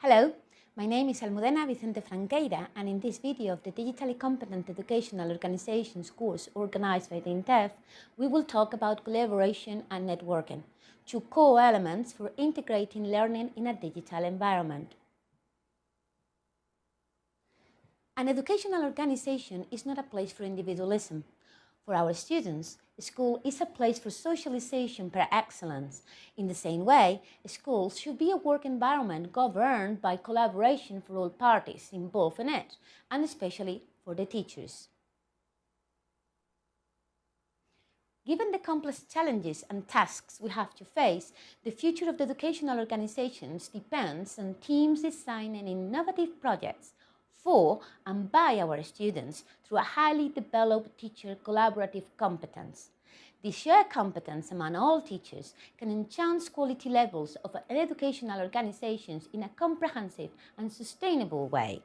Hello, my name is Almudena Vicente Franqueira and in this video of the Digitally Competent Educational Organizations course organized by the INTEF, we will talk about collaboration and networking, two core elements for integrating learning in a digital environment. An educational organization is not a place for individualism. For our students, school is a place for socialization per excellence. In the same way, schools should be a work environment governed by collaboration for all parties involved in it, and especially for the teachers. Given the complex challenges and tasks we have to face, the future of the educational organizations depends on teams designing innovative projects for and by our students through a highly developed teacher collaborative competence. This shared competence among all teachers can enhance quality levels of educational organizations in a comprehensive and sustainable way.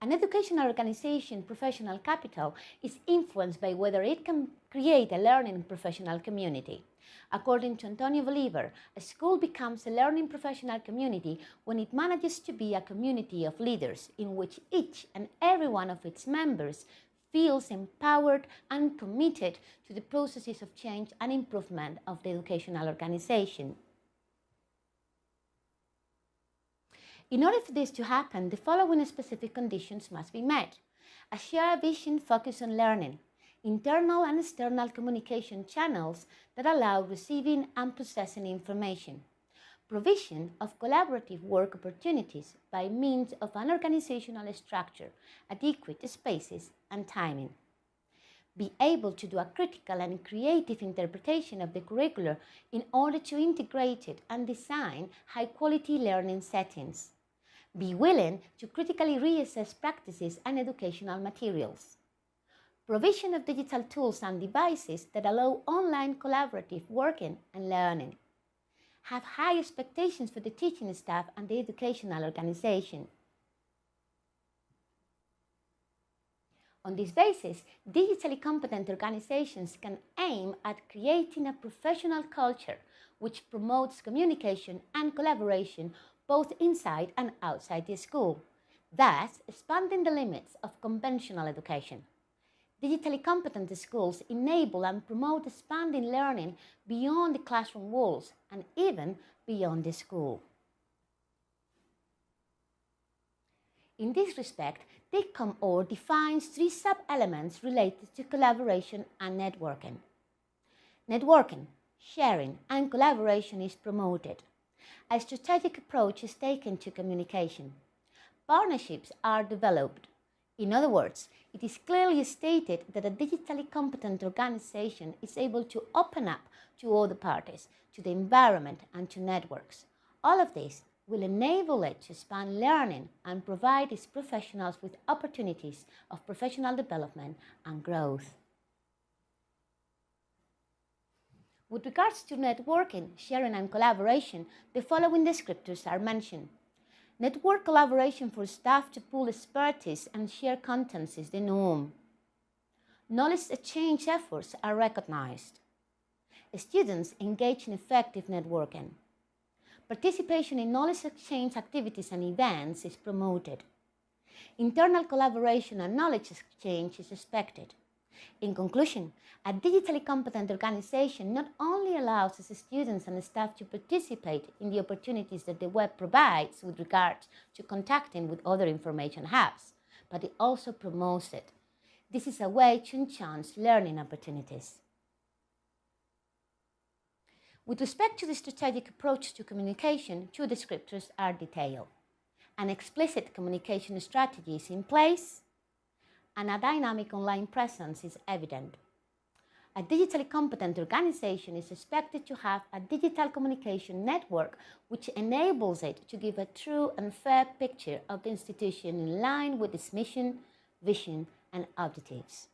An educational organization professional capital is influenced by whether it can create a learning professional community. According to Antonio Bolivar, a school becomes a learning professional community when it manages to be a community of leaders in which each and every one of its members feels empowered and committed to the processes of change and improvement of the educational organization. In order for this to happen, the following specific conditions must be met. A shared vision focused on learning, internal and external communication channels that allow receiving and processing information, provision of collaborative work opportunities by means of an organizational structure, adequate spaces and timing. Be able to do a critical and creative interpretation of the curriculum in order to integrate it and design high-quality learning settings. Be willing to critically reassess practices and educational materials provision of digital tools and devices that allow online collaborative working and learning, have high expectations for the teaching staff and the educational organization. On this basis, digitally competent organizations can aim at creating a professional culture which promotes communication and collaboration both inside and outside the school, thus expanding the limits of conventional education. Digitally competent schools enable and promote expanding learning beyond the classroom walls and even beyond the school. In this respect, DigCompOrg defines three sub-elements related to collaboration and networking. Networking, sharing and collaboration is promoted. A strategic approach is taken to communication. Partnerships are developed in other words, it is clearly stated that a digitally competent organization is able to open up to other parties, to the environment and to networks. All of this will enable it to expand learning and provide its professionals with opportunities of professional development and growth. With regards to networking, sharing and collaboration, the following descriptors are mentioned. Network collaboration for staff to pool expertise and share contents is the norm. Knowledge exchange efforts are recognized. Students engage in effective networking. Participation in knowledge exchange activities and events is promoted. Internal collaboration and knowledge exchange is expected. In conclusion, a digitally competent organization not only allows its students and staff to participate in the opportunities that the web provides with regard to contacting with other information hubs, but it also promotes it. This is a way to enhance learning opportunities. With respect to the strategic approach to communication, two descriptors are detailed. An explicit communication strategy is in place, and a dynamic online presence is evident. A digitally competent organization is expected to have a digital communication network which enables it to give a true and fair picture of the institution in line with its mission, vision and objectives.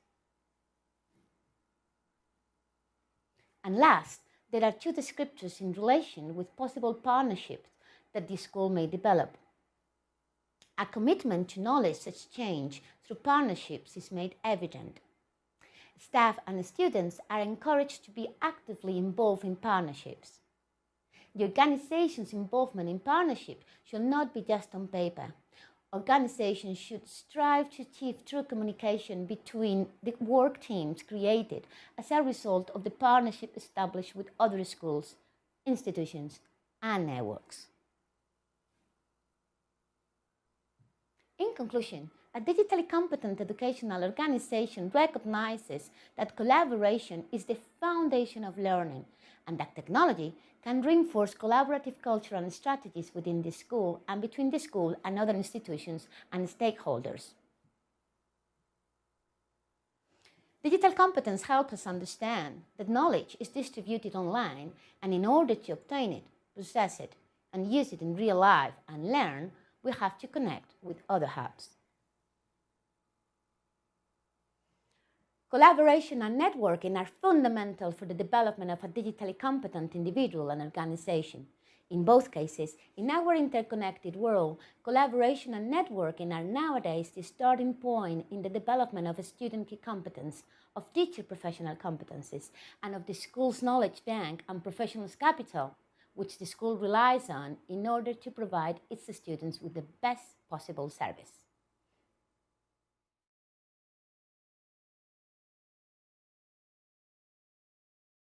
And last, there are two descriptors in relation with possible partnerships that the school may develop. A commitment to knowledge exchange through partnerships is made evident. Staff and students are encouraged to be actively involved in partnerships. the organization's involvement in partnership should not be just on paper. Organizations should strive to achieve true communication between the work teams created as a result of the partnership established with other schools, institutions, and networks. In conclusion, a digitally competent educational organization recognizes that collaboration is the foundation of learning and that technology can reinforce collaborative culture and strategies within the school and between the school and other institutions and stakeholders. Digital competence helps us understand that knowledge is distributed online and in order to obtain it, possess it, and use it in real life and learn, we have to connect with other hubs. Collaboration and networking are fundamental for the development of a digitally competent individual and organization. In both cases, in our interconnected world, collaboration and networking are nowadays the starting point in the development of a student key competence, of teacher professional competencies, and of the school's knowledge bank and professionals capital, which the school relies on in order to provide its students with the best possible service.